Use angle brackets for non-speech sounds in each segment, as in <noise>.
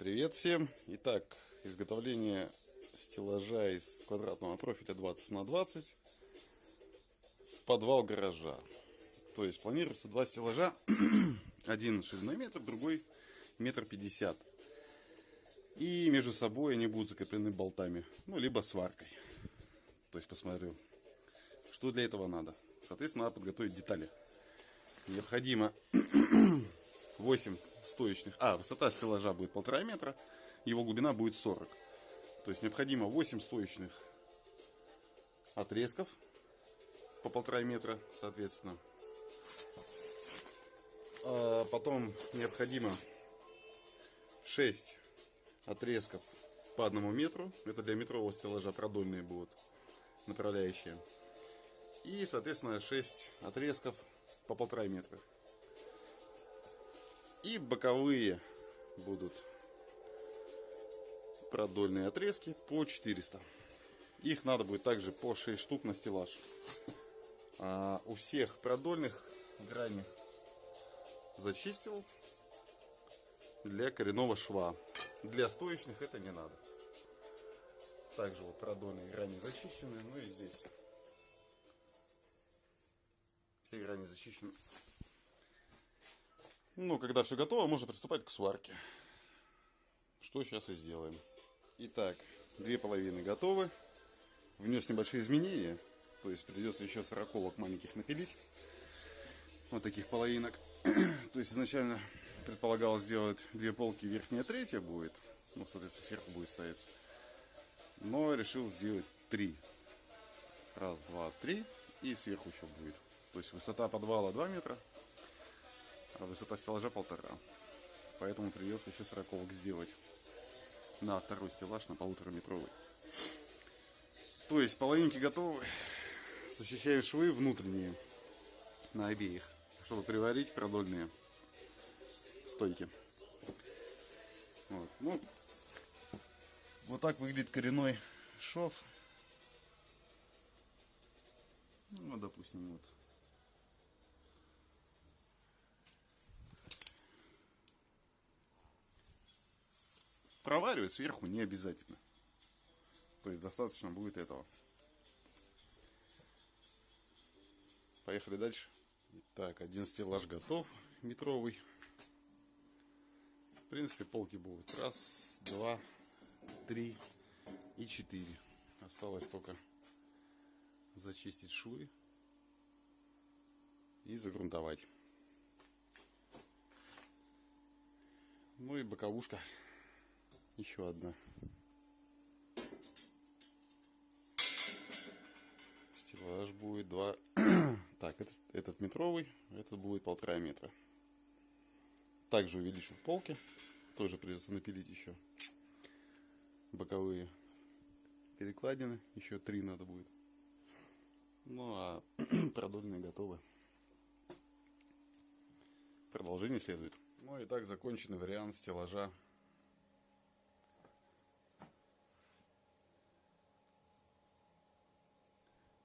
Привет всем! Итак, изготовление стеллажа из квадратного профиля 20 на 20 в подвал гаража. То есть планируется два стеллажа, <clears throat> один шириной метр, другой метр пятьдесят. И между собой они будут закреплены болтами, ну либо сваркой. То есть посмотрю, что для этого надо. Соответственно, надо подготовить детали. Необходимо <clears throat> 8 стоечных. А, высота стеллажа будет полтора метра, его глубина будет 40. То есть необходимо 8 стоечных отрезков по полтора метра, соответственно. А потом необходимо 6 отрезков по одному метру. Это для метрового стеллажа продольные будут направляющие. И, соответственно, 6 отрезков по полтора метра. И боковые будут продольные отрезки по 400. Их надо будет также по 6 штук на стеллаж. А у всех продольных грани зачистил для коренного шва. Для стоечных это не надо. Также вот продольные грани зачищены. Ну и здесь все грани зачищены. Ну, когда все готово, можно приступать к сварке. Что сейчас и сделаем. Итак, две половины готовы. Внес небольшие изменения. То есть придется еще сороковок маленьких напилить. Вот таких половинок. <clears throat> То есть изначально предполагалось сделать две полки, верхняя третья будет. Ну, соответственно, сверху будет стоять. Но решил сделать три. Раз, два, три. И сверху еще будет. То есть высота подвала 2 метра, а высота стеллажа полтора. Поэтому придется еще сороковок сделать на второй стеллаж на полутораметровый. То есть половинки готовы. Защищаю швы внутренние на обеих, чтобы приварить продольные стойки. Вот. Ну, вот так выглядит коренной шов. Ну, допустим, вот Проваривать сверху не обязательно. То есть достаточно будет этого. Поехали дальше. Так, один стеллаж готов, метровый. В принципе, полки будут. Раз, два, три и четыре. Осталось только зачистить швы и загрунтовать. Ну и боковушка еще одна. Стеллаж будет два. <clears throat> так, этот, этот метровый, этот будет полтора метра. Также увеличу полки. Тоже придется напилить еще боковые перекладины. Еще три надо будет. Ну а <clears throat> продольные готовы. Продолжение следует. Ну и так законченный вариант стеллажа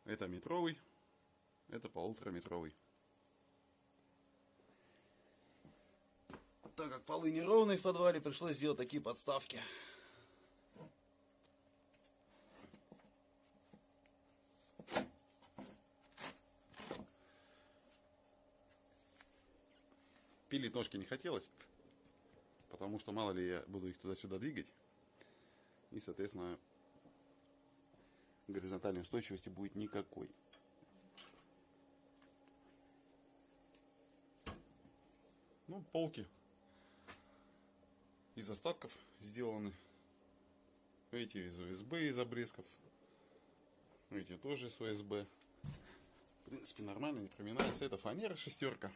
Это метровый, это полутораметровый. Так как полы неровные в подвале, пришлось сделать такие подставки. Пилить ножки не хотелось, потому что мало ли я буду их туда-сюда двигать. И, соответственно, горизонтальной устойчивости будет никакой. Ну, полки из остатков сделаны. Эти из ОСБ, из обрезков. Эти тоже из ОСБ. В принципе, нормально, не проминается. Это фанера шестерка.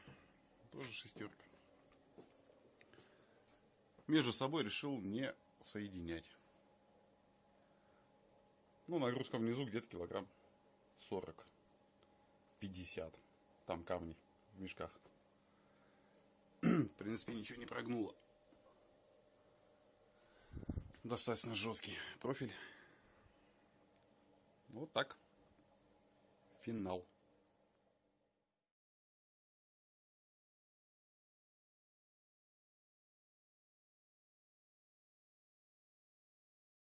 Тоже шестерка. Между собой решил не соединять. Ну, нагрузка внизу где-то килограмм 40, 50. Там камни в мешках. <clears throat> в принципе, ничего не прогнуло. Достаточно жесткий профиль. Вот так. Финал.